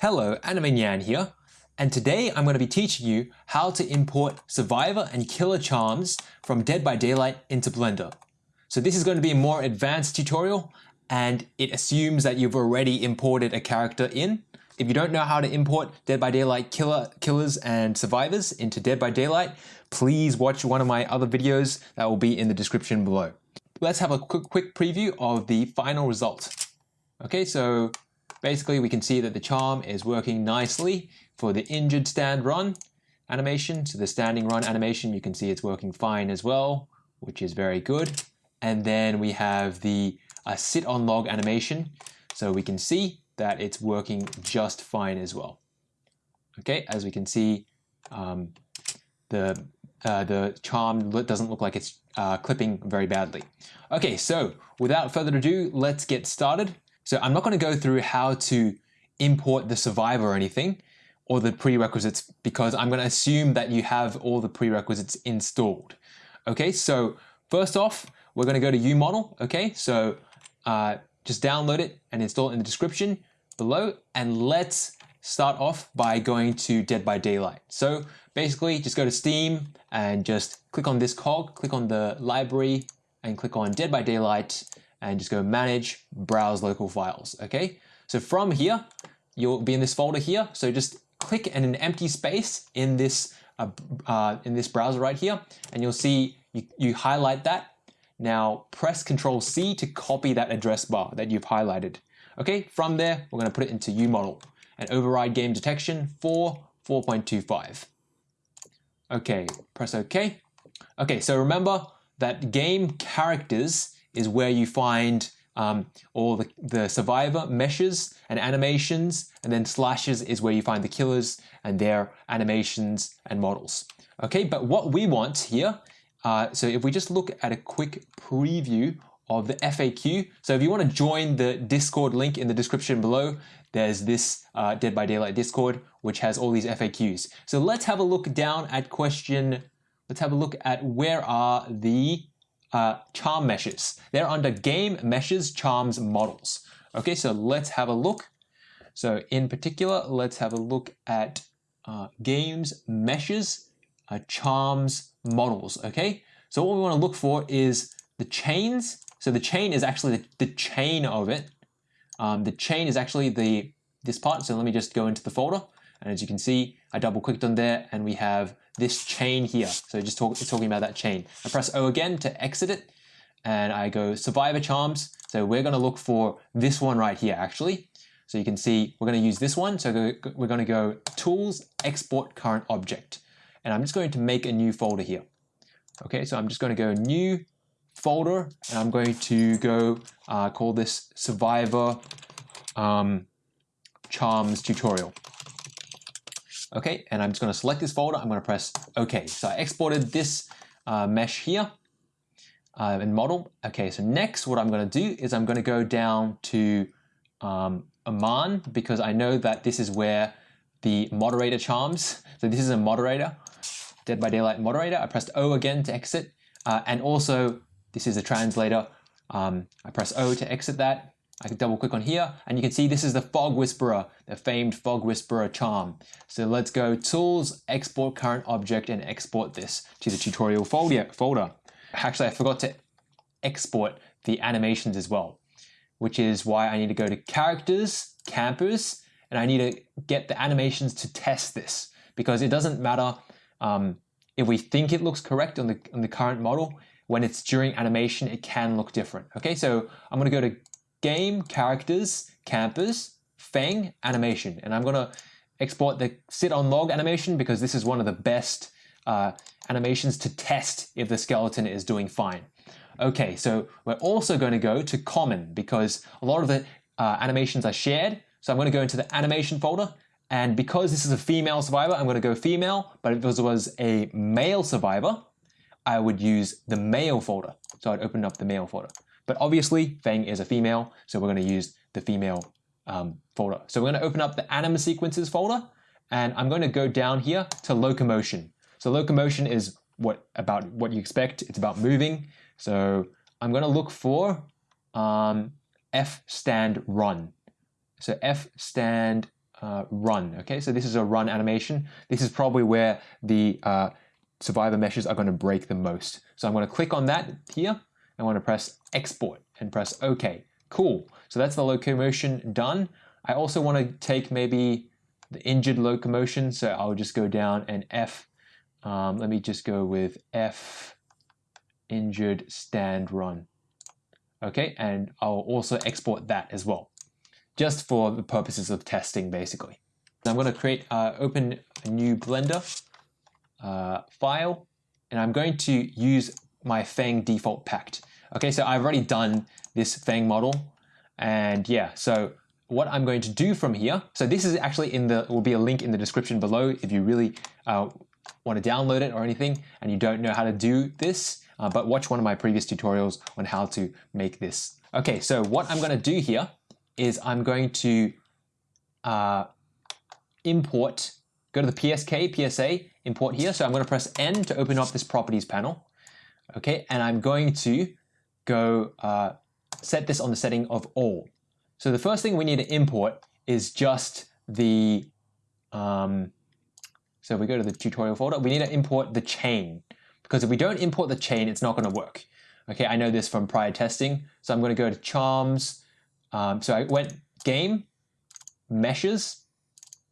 Hello, Anime Nyan here, and today I'm going to be teaching you how to import Survivor and Killer Charms from Dead by Daylight into Blender. So this is going to be a more advanced tutorial, and it assumes that you've already imported a character in. If you don't know how to import Dead by Daylight killer, killers and survivors into Dead by Daylight, please watch one of my other videos that will be in the description below. Let's have a quick, quick preview of the final result. Okay, so Basically, we can see that the charm is working nicely for the injured stand run animation. So the standing run animation, you can see it's working fine as well, which is very good. And then we have the uh, sit on log animation. So we can see that it's working just fine as well. Okay, as we can see, um, the uh, the charm doesn't look like it's uh, clipping very badly. Okay, so without further ado, let's get started. So I'm not going to go through how to import the survivor or anything or the prerequisites because I'm going to assume that you have all the prerequisites installed. Okay, so first off, we're going to go to UModel. Okay, so uh, just download it and install it in the description below. And let's start off by going to Dead by Daylight. So basically just go to Steam and just click on this cog, click on the library and click on Dead by Daylight and just go manage, browse local files, okay? So from here, you'll be in this folder here. So just click in an empty space in this, uh, uh, in this browser right here, and you'll see you, you highlight that. Now press Control C to copy that address bar that you've highlighted. Okay, from there, we're gonna put it into UModel and override game detection for 4.25. Okay, press OK. Okay, so remember that game characters is where you find um, all the, the survivor meshes and animations, and then Slashers is where you find the killers and their animations and models. Okay, but what we want here, uh, so if we just look at a quick preview of the FAQ, so if you want to join the Discord link in the description below, there's this uh, Dead by Daylight Discord, which has all these FAQs. So let's have a look down at question, let's have a look at where are the uh, charm meshes. They're under game meshes, charms, models. Okay, so let's have a look. So in particular, let's have a look at uh, games, meshes, uh, charms, models. Okay, so what we want to look for is the chains. So the chain is actually the, the chain of it. Um, the chain is actually the this part. So let me just go into the folder. And as you can see, I double clicked on there and we have this chain here. So just talk, talking about that chain. I press O again to exit it and I go Survivor Charms. So we're going to look for this one right here actually. So you can see we're going to use this one. So we're going to go Tools, Export Current Object. And I'm just going to make a new folder here. Okay, so I'm just going to go New Folder and I'm going to go uh, call this Survivor um, Charms Tutorial. Okay, and I'm just going to select this folder. I'm going to press OK. So I exported this uh, mesh here uh, in model. Okay, so next what I'm going to do is I'm going to go down to um, Aman because I know that this is where the moderator charms. So this is a moderator, Dead by Daylight moderator. I pressed O again to exit. Uh, and also this is a translator. Um, I press O to exit that. I can double click on here and you can see this is the Fog Whisperer, the famed Fog Whisperer charm. So let's go Tools, Export Current Object and export this to the tutorial folder. Actually, I forgot to export the animations as well, which is why I need to go to Characters, Campers, and I need to get the animations to test this because it doesn't matter um, if we think it looks correct on the, on the current model, when it's during animation, it can look different. Okay, so I'm gonna go to game characters, campers, Fang animation. And I'm gonna export the sit on log animation because this is one of the best uh, animations to test if the skeleton is doing fine. Okay, so we're also going to go to common because a lot of the uh, animations are shared. So I'm going to go into the animation folder and because this is a female survivor, I'm going to go female, but if this was a male survivor, I would use the male folder. So I'd open up the male folder. But obviously, Fang is a female, so we're going to use the female um, folder. So we're going to open up the anim sequences folder, and I'm going to go down here to locomotion. So locomotion is what about what you expect. It's about moving. So I'm going to look for um, f stand run. So f stand uh, run. Okay, so this is a run animation. This is probably where the uh, survivor meshes are going to break the most. So I'm going to click on that here. I want to press export and press OK. Cool. So that's the locomotion done. I also want to take maybe the injured locomotion. So I'll just go down and F. Um, let me just go with F injured stand run. Okay, and I'll also export that as well, just for the purposes of testing basically. I'm going to create, uh, open a new Blender uh, file, and I'm going to use my Fang default packed. Okay, so I've already done this Fang model, and yeah, so what I'm going to do from here, so this is actually in the, will be a link in the description below if you really uh, want to download it or anything and you don't know how to do this, uh, but watch one of my previous tutorials on how to make this. Okay, so what I'm going to do here is I'm going to uh, import, go to the PSK, PSA, import here. So I'm going to press N to open up this properties panel. Okay, and I'm going to go uh, set this on the setting of all. So the first thing we need to import is just the, um, so we go to the tutorial folder, we need to import the chain because if we don't import the chain, it's not going to work. Okay, I know this from prior testing. So I'm going to go to charms. Um, so I went game, meshes,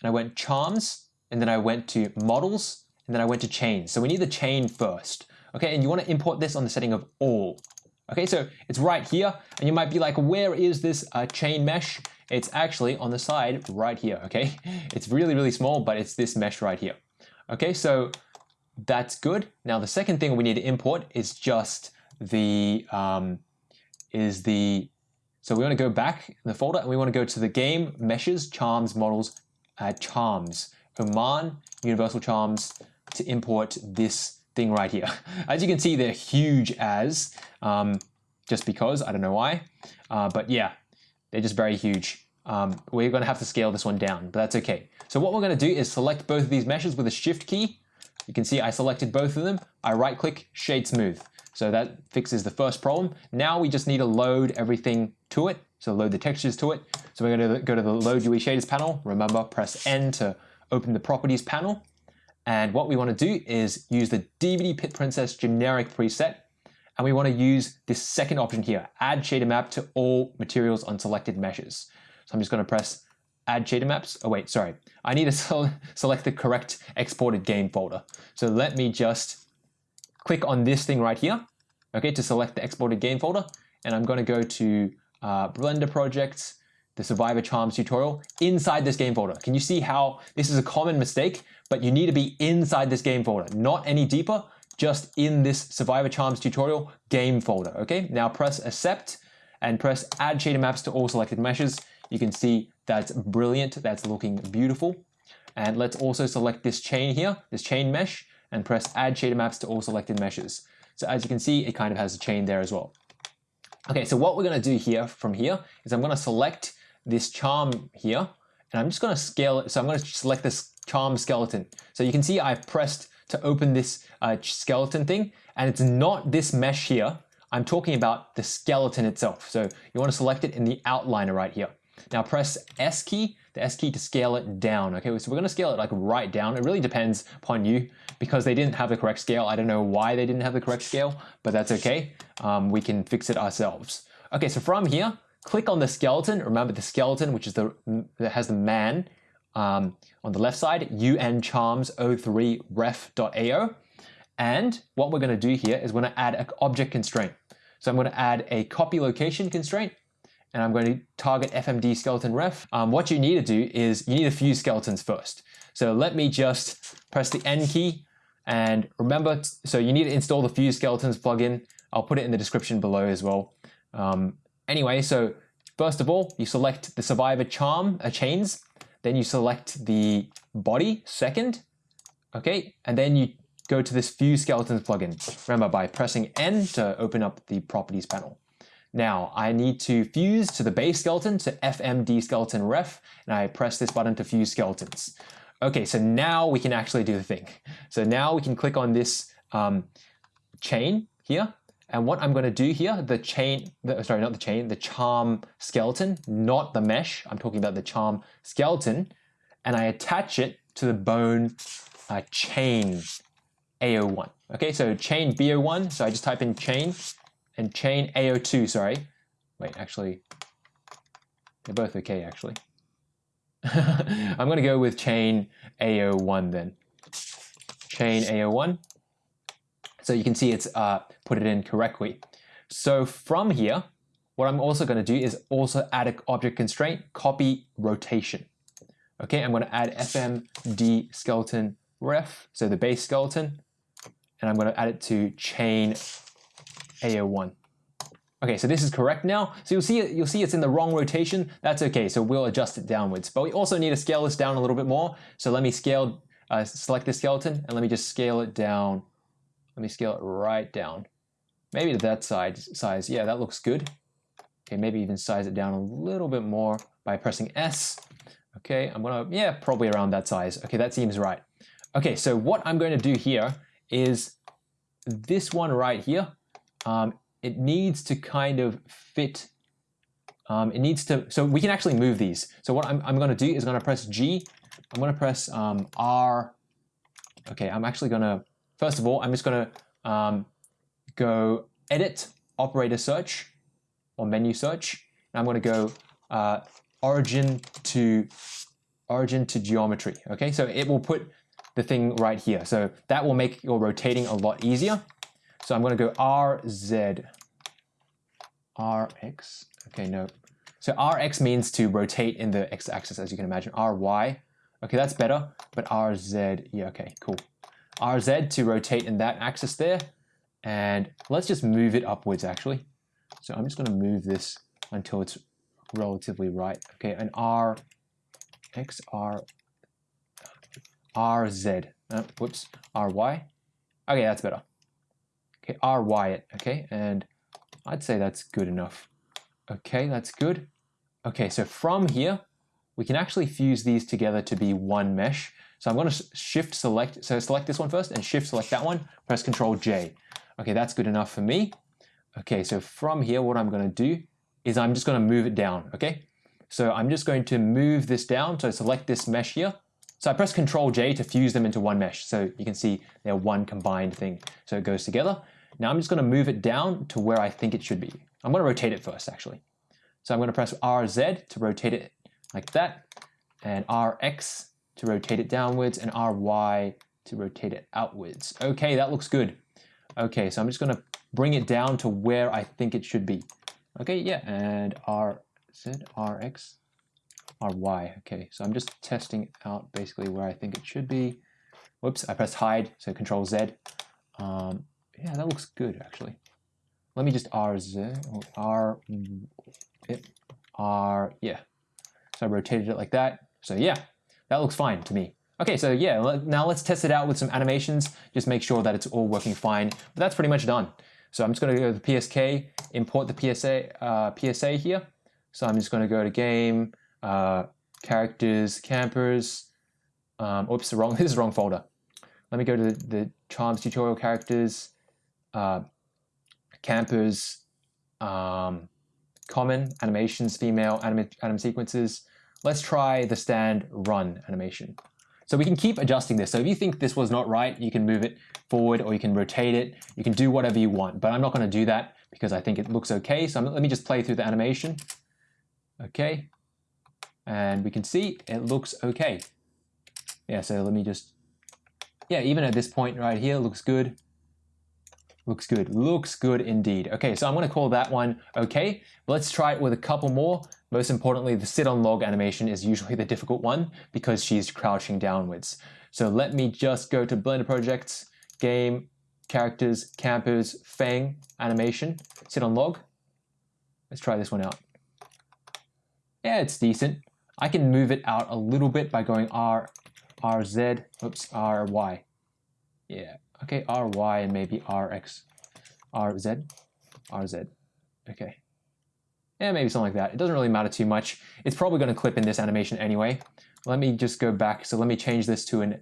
and I went charms, and then I went to models, and then I went to chain. So we need the chain first. Okay, and you want to import this on the setting of all. Okay, so it's right here, and you might be like, where is this uh, chain mesh? It's actually on the side right here, okay? It's really, really small, but it's this mesh right here. Okay, so that's good. Now the second thing we need to import is just the, um, is the, so we want to go back in the folder and we want to go to the game, meshes, charms, models, uh, charms, Oman, universal charms to import this thing right here. As you can see, they're huge as, um, just because, I don't know why. Uh, but yeah, they're just very huge. Um, we're going to have to scale this one down, but that's okay. So what we're going to do is select both of these meshes with a shift key. You can see I selected both of them. I right click, shade smooth. So that fixes the first problem. Now we just need to load everything to it. So load the textures to it. So we're going to go to the load UE shaders panel. Remember, press N to open the properties panel. And what we want to do is use the DBD Pit Princess generic preset. And we want to use this second option here, add shader map to all materials on selected meshes. So I'm just going to press add shader maps. Oh wait, sorry. I need to select the correct exported game folder. So let me just click on this thing right here, okay, to select the exported game folder. And I'm going to go to uh, Blender projects, the Survivor Charms tutorial inside this game folder. Can you see how this is a common mistake, but you need to be inside this game folder, not any deeper, just in this Survivor Charms tutorial game folder, okay? Now press accept and press add shader maps to all selected meshes. You can see that's brilliant, that's looking beautiful. And let's also select this chain here, this chain mesh, and press add shader maps to all selected meshes. So as you can see, it kind of has a chain there as well. Okay, so what we're gonna do here from here is I'm gonna select this charm here, and I'm just going to scale it. So I'm to select this charm skeleton. So you can see I've pressed to open this uh, skeleton thing, and it's not this mesh here. I'm talking about the skeleton itself. So you want to select it in the outliner right here. Now press S key, the S key to scale it down. Okay, so we're going to scale it like right down. It really depends upon you because they didn't have the correct scale. I don't know why they didn't have the correct scale, but that's okay. Um, we can fix it ourselves. Okay, so from here, click on the skeleton. Remember the skeleton, which is the that has the man um, on the left side, uncharms03 ref.ao. And what we're going to do here is we're going to add an object constraint. So I'm going to add a copy location constraint and I'm going to target FMD skeleton ref. Um, what you need to do is you need a few skeletons first. So let me just press the N key and remember, so you need to install the Fuse Skeletons plugin. I'll put it in the description below as well. Um, Anyway, so first of all, you select the survivor charm uh, chains, then you select the body second, okay, and then you go to this Fuse Skeletons plugin. Remember, by pressing N to open up the properties panel. Now, I need to fuse to the base skeleton, to FMD skeleton ref, and I press this button to fuse skeletons. Okay, so now we can actually do the thing. So now we can click on this um, chain here, and what I'm going to do here, the chain, the, sorry, not the chain, the charm skeleton, not the mesh. I'm talking about the charm skeleton. and I attach it to the bone uh, chain AO1. Okay, so chain BO1, so I just type in chain and chain AO2, sorry. Wait, actually, they're both okay, actually. I'm going to go with chain AO1 then. Chain AO1. So you can see it's uh, put it in correctly. So from here, what I'm also going to do is also add an object constraint, copy rotation. Okay, I'm going to add fmd skeleton ref, so the base skeleton, and I'm going to add it to chain AO1. Okay, so this is correct now. So you'll see you'll see it's in the wrong rotation. That's okay, so we'll adjust it downwards. But we also need to scale this down a little bit more. So let me scale, uh, select the skeleton, and let me just scale it down. Let me scale it right down. Maybe to that size, size. Yeah, that looks good. Okay, maybe even size it down a little bit more by pressing S. Okay, I'm gonna, yeah, probably around that size. Okay, that seems right. Okay, so what I'm going to do here is this one right here. Um, it needs to kind of fit. Um, it needs to, so we can actually move these. So what I'm, I'm going to do is going to press G. I'm going to press um, R. Okay, I'm actually going to, first of all, I'm just going to um, go Edit, Operator Search, or Menu Search. And I'm going to go uh, Origin to Origin to Geometry. Okay, so it will put the thing right here. So that will make your rotating a lot easier. So I'm going to go RZ, RX, okay, no. So RX means to rotate in the x-axis, as you can imagine. RY, okay, that's better, but RZ, yeah, okay, cool. RZ to rotate in that axis there, and let's just move it upwards, actually. So I'm just going to move this until it's relatively right. Okay, and R, X, R, RZ, uh, whoops, RY. Okay, that's better. Okay, RY it, okay, and I'd say that's good enough. Okay, that's good. Okay, so from here, we can actually fuse these together to be one mesh. So I'm going to shift select, so select this one first and shift select that one, press Control J. Okay, that's good enough for me. Okay, so from here, what I'm going to do is I'm just going to move it down, okay? So I'm just going to move this down, so select this mesh here. So I press Control J to fuse them into one mesh. So you can see they're one combined thing. So it goes together. Now I'm just going to move it down to where I think it should be. I'm going to rotate it first, actually. So I'm going to press RZ to rotate it like that, and RX to rotate it downwards, and RY to rotate it outwards. Okay, that looks good. Okay, so I'm just going to bring it down to where I think it should be. Okay, yeah, and RZ, RX, RY. Okay, so I'm just testing out basically where I think it should be. Whoops, I pressed hide, so Control Z. Um, yeah, that looks good actually. Let me just RZ, R, it, R, yeah. So I rotated it like that. So yeah, that looks fine to me. Okay, so yeah, now let's test it out with some animations. Just make sure that it's all working fine. But that's pretty much done. So I'm just going to go to the PSK, import the PSA, uh, PSA here. So I'm just going to go to game, uh, characters, campers. Um, oops, wrong. This is the wrong folder. Let me go to the, the charms tutorial characters, uh, campers, um, common animations, female anim, anim sequences. Let's try the stand run animation. So we can keep adjusting this. So if you think this was not right, you can move it forward or you can rotate it. You can do whatever you want, but I'm not going to do that because I think it looks okay. So I'm, let me just play through the animation. Okay. And we can see it looks okay. Yeah, so let me just, yeah, even at this point right here, looks good. Looks good, looks good indeed. Okay, so I'm gonna call that one okay. Let's try it with a couple more. Most importantly, the sit on log animation is usually the difficult one because she's crouching downwards. So let me just go to Blender Projects, Game, Characters, Campers, Fang, Animation, sit on log. Let's try this one out. Yeah, it's decent. I can move it out a little bit by going R, RZ, oops, RY. Yeah, okay, RY and maybe RX, RZ, RZ, okay. Yeah, maybe something like that. It doesn't really matter too much. It's probably going to clip in this animation anyway. Let me just go back. So let me change this to an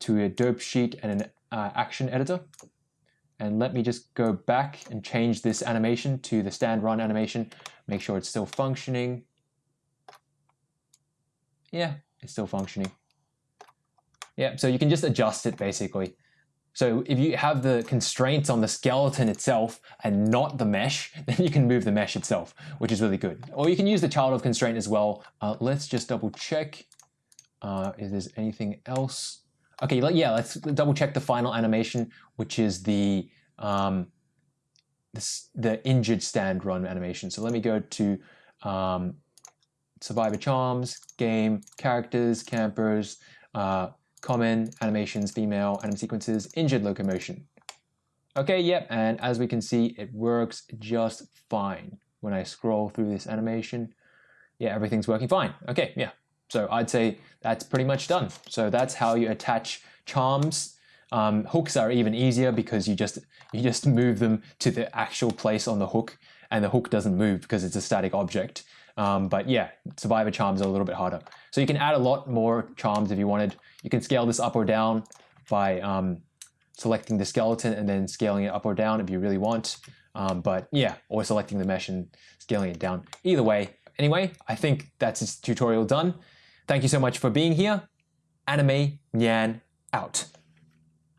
to a dope sheet and an uh, action editor. And let me just go back and change this animation to the stand run animation. Make sure it's still functioning. Yeah, it's still functioning. Yeah, so you can just adjust it basically. So if you have the constraints on the skeleton itself and not the mesh, then you can move the mesh itself, which is really good. Or you can use the child of constraint as well. Uh, let's just double check uh, if there's anything else. Okay, yeah, let's double check the final animation, which is the um, the injured stand run animation. So let me go to um, Survivor Charms, Game, Characters, Campers, uh, Common, Animations, Female, Anim Sequences, Injured Locomotion. Okay, yep, and as we can see, it works just fine. When I scroll through this animation, yeah, everything's working fine. Okay, yeah. So I'd say that's pretty much done. So that's how you attach charms. Um, hooks are even easier because you just you just move them to the actual place on the hook, and the hook doesn't move because it's a static object. Um, but yeah, survivor charms are a little bit harder. So you can add a lot more charms if you wanted. You can scale this up or down by um, selecting the skeleton and then scaling it up or down if you really want. Um, but yeah, or selecting the mesh and scaling it down. Either way. Anyway, I think that's this tutorial done. Thank you so much for being here. Anime Nyan out.